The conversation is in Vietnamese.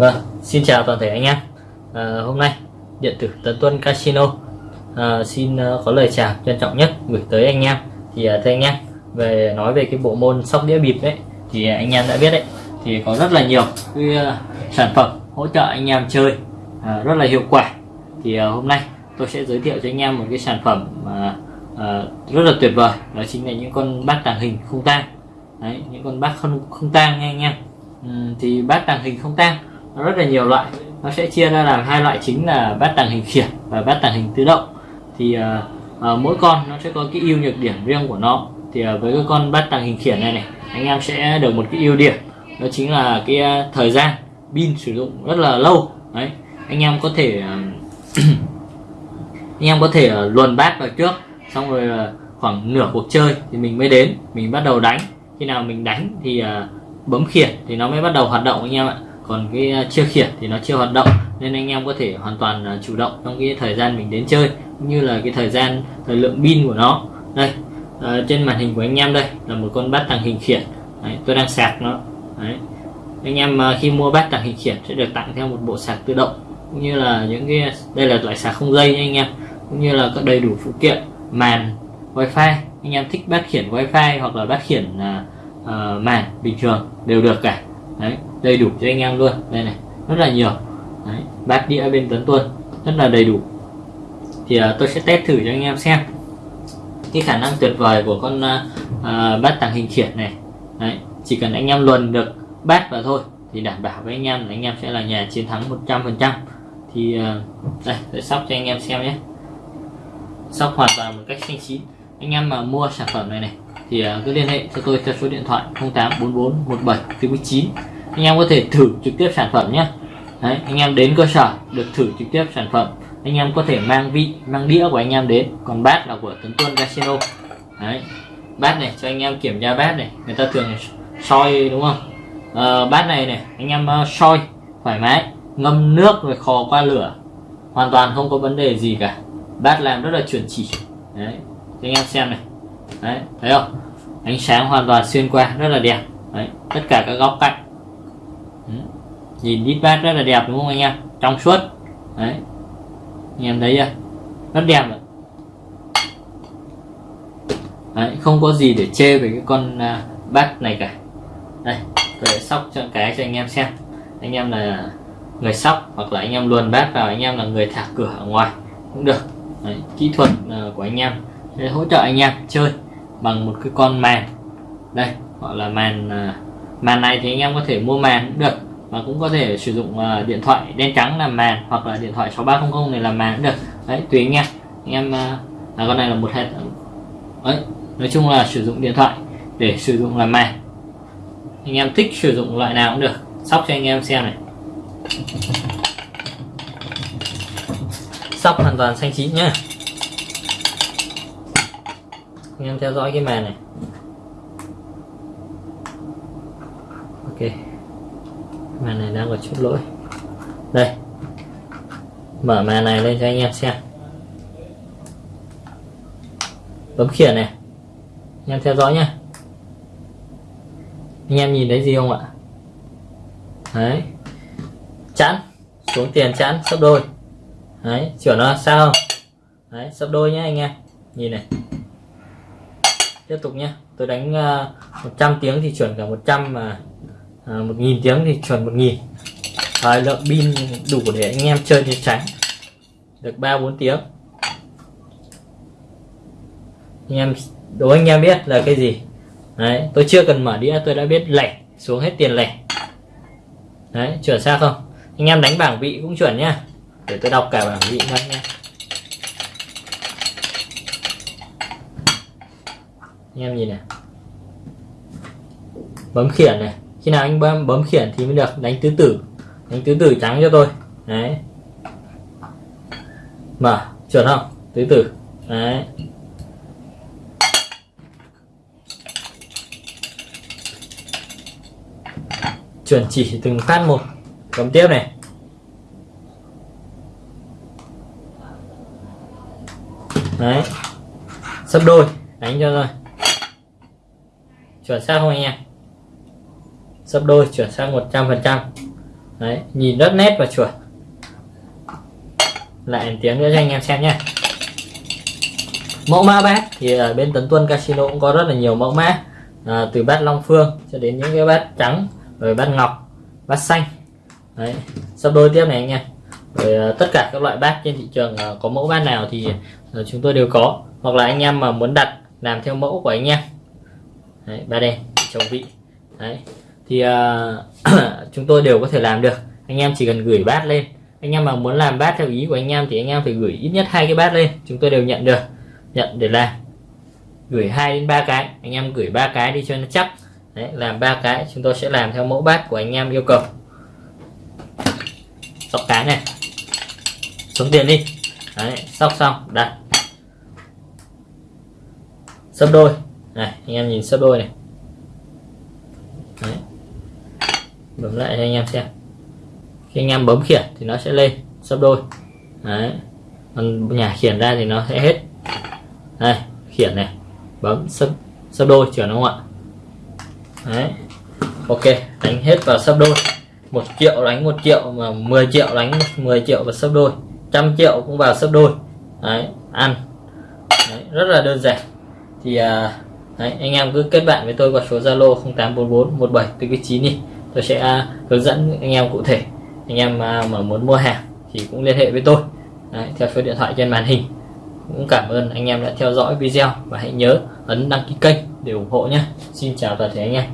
Vâng, xin chào toàn thể anh em. À, hôm nay điện tử Tấn Tuân Casino à, xin ờ, có lời chào trân trọng nhất gửi tới anh em. Thì à, thưa anh em, về nói về cái bộ môn sóc đĩa bịp đấy, thì anh em đã biết đấy, thì có rất là nhiều cái uh, sản phẩm hỗ trợ anh em chơi uh, rất là hiệu quả. Thì uh, hôm nay tôi sẽ giới thiệu cho anh em một cái sản phẩm mà uh, rất là tuyệt vời, đó chính là những con bát tàng hình không tang. Đấy, những con bát không không tang nha anh em. Uhm, thì bát tàng hình không tang nó rất là nhiều loại. Nó sẽ chia ra làm hai loại chính là bát tàng hình khiển và bát tàng hình tự động. Thì uh, uh, mỗi con nó sẽ có cái ưu nhược điểm riêng của nó. Thì uh, với cái con bát tàng hình khiển này này anh em sẽ được một cái ưu điểm. Đó chính là cái uh, thời gian pin sử dụng rất là lâu. Đấy anh em có thể uh, anh em có thể uh, luồn bát vào trước xong rồi uh, khoảng nửa cuộc chơi thì mình mới đến mình bắt đầu đánh. Khi nào mình đánh thì uh, bấm khiển thì nó mới bắt đầu hoạt động anh em ạ còn cái chia chưa khiển thì nó chưa hoạt động nên anh em có thể hoàn toàn à, chủ động trong cái thời gian mình đến chơi cũng như là cái thời gian thời lượng pin của nó. Đây à, trên màn hình của anh em đây là một con bát tàng hình khiển. Đấy, tôi đang sạc nó. Đấy. anh em à, khi mua bát tàng hình khiển sẽ được tặng theo một bộ sạc tự động cũng như là những cái đây là loại sạc không dây nha anh em cũng như là có đầy đủ phụ kiện màn wifi. Anh em thích bát khiển wifi hoặc là bát khiển uh, màn bình thường đều được cả. Đấy đầy đủ cho anh em luôn. Đây này rất là nhiều. Đấy, bát đĩa bên tấn tuân rất là đầy đủ. Thì uh, tôi sẽ test thử cho anh em xem. Cái khả năng tuyệt vời của con uh, bát tàng hình khiển này. Đấy, chỉ cần anh em luồn được bát vào thôi thì đảm bảo với anh em là anh em sẽ là nhà chiến thắng 100% thì uh, đây tôi sóc cho anh em xem nhé. Sóc hoàn toàn một cách xanh chín. Anh em mà mua sản phẩm này này thì uh, cứ liên hệ cho tôi theo số điện thoại 0844 17 49 anh em có thể thử trực tiếp sản phẩm nhé. Đấy, anh em đến cơ sở được thử trực tiếp sản phẩm. Anh em có thể mang vị mang đĩa của anh em đến. Còn bát là của Tấn Tuân Casino. Đấy, bát này cho anh em kiểm tra bát này. Người ta thường soi đúng không? À, bát này này anh em uh, soi thoải mái ngâm nước rồi khò qua lửa. Hoàn toàn không có vấn đề gì cả. Bát làm rất là chuẩn chỉ. Đấy cho anh em xem này. Đấy thấy không? Ánh sáng hoàn toàn xuyên qua rất là đẹp. Đấy tất cả các góc cạnh nhìn đít bát rất là đẹp đúng không anh em? Trong suốt. Đấy. Anh em thấy chưa? Rất đẹp rồi. Đấy, không có gì để chê về cái con uh, bát này cả. Đây tôi sẽ sóc cho cái cho anh em xem. Anh em là người sóc hoặc là anh em luồn bát vào anh em là người thả cửa ở ngoài cũng được. Đấy, kỹ thuật uh, của anh em để hỗ trợ anh em chơi bằng một cái con màn. Đây gọi là màn uh, màn này thì anh em có thể mua màn cũng được và cũng có thể sử dụng uh, điện thoại đen trắng làm màn hoặc là điện thoại 6300 này làm màn cũng được. Đấy tùy anh em. Anh em uh, à, con này là một hệ đấy nói chung là sử dụng điện thoại để sử dụng làm màn. Anh em thích sử dụng loại nào cũng được. Sóc cho anh em xem này. Sóc hoàn toàn xanh chín nhá. Anh em theo dõi cái màn này ok màn này đang có chút lỗi. Đây. Mở màn này lên cho anh em xem. Bấm khiển này. Anh em theo dõi nhé anh em nhìn thấy gì không ạ? Đấy. Chẵn. Xuống tiền chẵn sấp đôi. Đấy chuyển nó sao không? Đấy sấp đôi nhé anh em. Nhìn này. Tiếp tục nhé tôi đánh ờ, uh, 100 tiếng thì chuẩn cả 100 mà à, 1.000 tiếng thì chuẩn 1.000 thời lượng pin đủ để anh em chơi thì tránh. Được 3-4 tiếng. Anh em đố anh em biết là cái gì? Đấy tôi chưa cần mở đĩa tôi đã biết lẻ xuống hết tiền lẻ. Đấy chuẩn xác không? Anh em đánh bảng vị cũng chuẩn nhá. Để tôi đọc cả bảng vị cho anh em anh em nhìn này. Bấm khiển này khi nào anh bấm, bấm khiển thì mới được. Đánh tứ tử. Đánh tứ tử trắng cho tôi. Đấy. Mở. Chuẩn không? Tứ tử. Đấy. Chuẩn chỉ từng phát một. Bấm tiếp này. Đấy. Sấp đôi. Đánh cho rồi chuẩn xác không anh em? Sấp đôi chuyển sang 100 phần trăm. Đấy nhìn rất nét và chuẩn. Lại tiếng nữa cho anh em xem nhé mẫu mã bát thì ở bên Tấn Tuân Casino cũng có rất là nhiều mẫu mã. À, từ bát Long Phương cho đến những cái bát trắng rồi bát ngọc bát xanh. Đấy sắp đôi tiếp này anh em. Rồi à, tất cả các loại bát trên thị trường à, có mẫu bát nào thì à, chúng tôi đều có. Hoặc là anh em mà muốn đặt làm theo mẫu của anh em. Đấy, ba đen chồng vị. Đấy thì uh, chúng tôi đều có thể làm được. Anh em chỉ cần gửi bát lên. Anh em mà muốn làm bát theo ý của anh em thì anh em phải gửi ít nhất hai cái bát lên. Chúng tôi đều nhận được nhận để làm. Gửi hai đến ba cái anh em gửi ba cái đi cho nó chắc. Đấy làm ba cái chúng tôi sẽ làm theo mẫu bát của anh em yêu cầu. Sóc cái này. Xuống tiền đi. Đấy sóc xong đặt. Sấp đôi. Này anh em nhìn sấp đôi này. Đấy bấm lại cho anh em xem. Khi anh em bấm khiển thì nó sẽ lên sấp đôi. Đấy. Còn nhà khiển ra thì nó sẽ hết. Đây khiển này. Bấm sấp sấp đôi chuyển không ạ? Đấy. Ok đánh hết vào sấp đôi. Một triệu đánh một triệu mà 10 triệu đánh 10 triệu và sấp đôi. Trăm triệu cũng vào sấp đôi. Đấy ăn. Đấy, rất là đơn giản. Thì à, đấy, anh em cứ kết bạn với tôi qua số zalo 0844 17 9 đi tôi sẽ à, hướng dẫn anh em cụ thể. Anh em à, mà muốn mua hàng thì cũng liên hệ với tôi. Đấy, theo số điện thoại trên màn hình. Cũng cảm ơn anh em đã theo dõi video và hãy nhớ ấn đăng ký kênh để ủng hộ nhé. Xin chào toàn thể anh em.